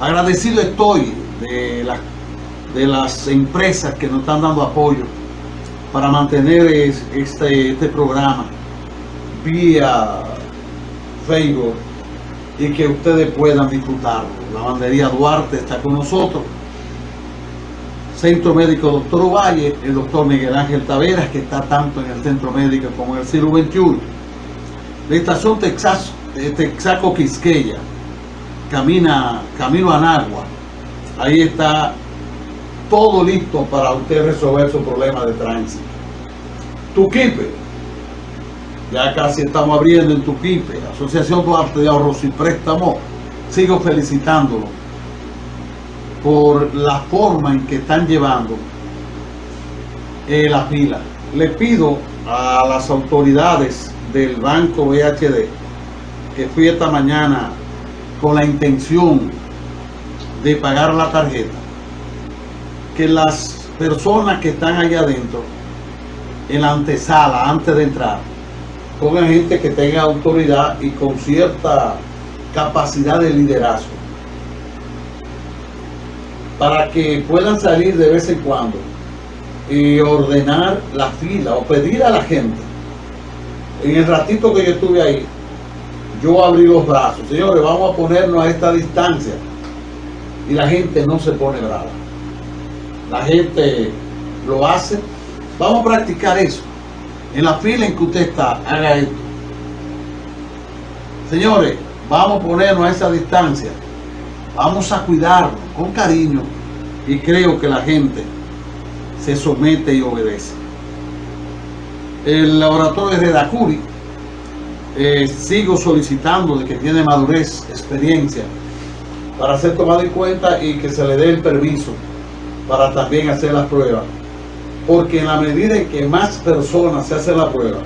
Agradecido estoy de, la, de las empresas que nos están dando apoyo para mantener este, este programa vía Facebook y que ustedes puedan disfrutarlo. La bandería Duarte está con nosotros. Centro Médico Doctor Ovalle, el doctor Miguel Ángel Taveras, que está tanto en el Centro Médico como en el siglo XXI. La estación Texas, eh, Texaco Quisqueya, camina, camino a Nagua. Ahí está todo listo para usted resolver su problema de tránsito. Tuquipe, ya casi estamos abriendo en Tuquipe, Asociación de Ahorros y Préstamos, sigo felicitándolo por la forma en que están llevando eh, la fila. Le pido a las autoridades del Banco BHD que fui esta mañana con la intención de pagar la tarjeta, que las personas que están allá adentro, en la antesala, antes de entrar, pongan gente que tenga autoridad y con cierta capacidad de liderazgo para que puedan salir de vez en cuando y ordenar la fila o pedir a la gente. En el ratito que yo estuve ahí yo abrí los brazos señores vamos a ponernos a esta distancia y la gente no se pone brava la gente lo hace vamos a practicar eso en la fila en que usted está, haga esto. Señores, vamos a ponernos a esa distancia. Vamos a cuidarnos con cariño y creo que la gente se somete y obedece. El laboratorio de Dacuri eh, sigo solicitando de que tiene madurez, experiencia para ser tomado en cuenta y que se le dé el permiso para también hacer las pruebas porque en la medida en que más personas se hacen la prueba,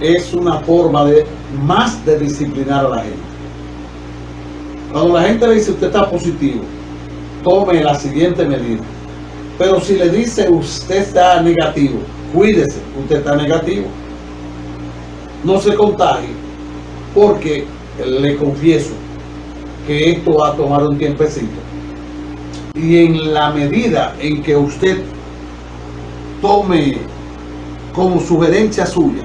es una forma de más de disciplinar a la gente. Cuando la gente le dice usted está positivo, tome la siguiente medida. Pero si le dice usted está negativo, cuídese, usted está negativo. No se contagie, porque le confieso que esto va a tomar un tiempecito y en la medida en que usted tome como sugerencia suya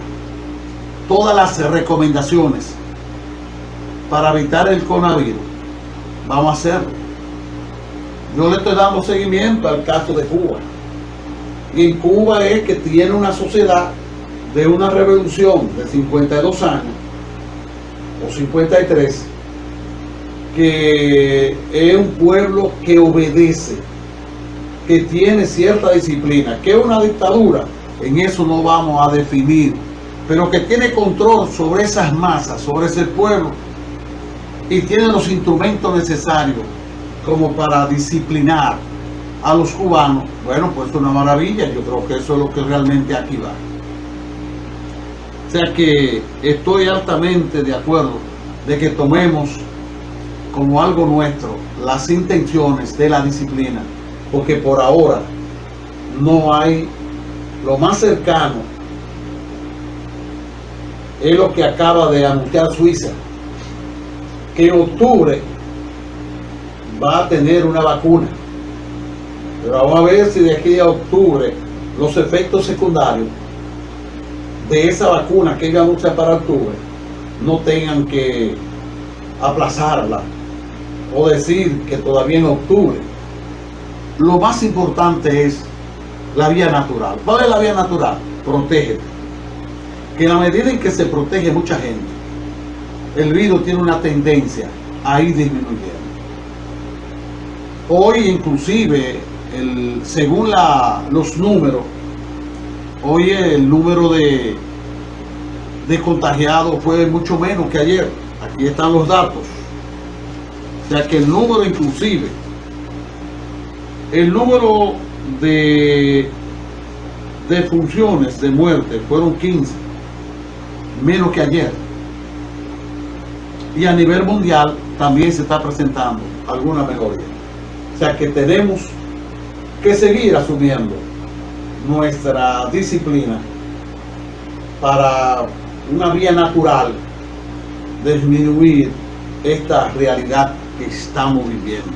todas las recomendaciones para evitar el coronavirus, vamos a hacerlo. Yo le estoy dando seguimiento al caso de Cuba. Y en Cuba es que tiene una sociedad de una revolución de 52 años o 53 que es un pueblo que obedece, que tiene cierta disciplina, que es una dictadura, en eso no vamos a definir, pero que tiene control sobre esas masas, sobre ese pueblo, y tiene los instrumentos necesarios como para disciplinar a los cubanos, bueno, pues es una maravilla, yo creo que eso es lo que realmente aquí va. O sea que estoy altamente de acuerdo de que tomemos como algo nuestro las intenciones de la disciplina, porque por ahora no hay lo más cercano es lo que acaba de anunciar Suiza, que en octubre va a tener una vacuna. Pero vamos a ver si de aquí a octubre los efectos secundarios de esa vacuna que ellos anuncian para octubre no tengan que aplazarla o decir que todavía en octubre. Lo más importante es la vía natural. ¿Cuál es la vía natural? Protege. Que en la medida en que se protege mucha gente, el virus tiene una tendencia a ir disminuyendo. Hoy inclusive, el, según la, los números, hoy el número de, de contagiados fue mucho menos que ayer. Aquí están los datos ya que el número inclusive, el número de, de funciones de muerte fueron 15, menos que ayer. Y a nivel mundial también se está presentando alguna mejoría. O sea que tenemos que seguir asumiendo nuestra disciplina para una vía natural disminuir esta realidad que estamos viviendo.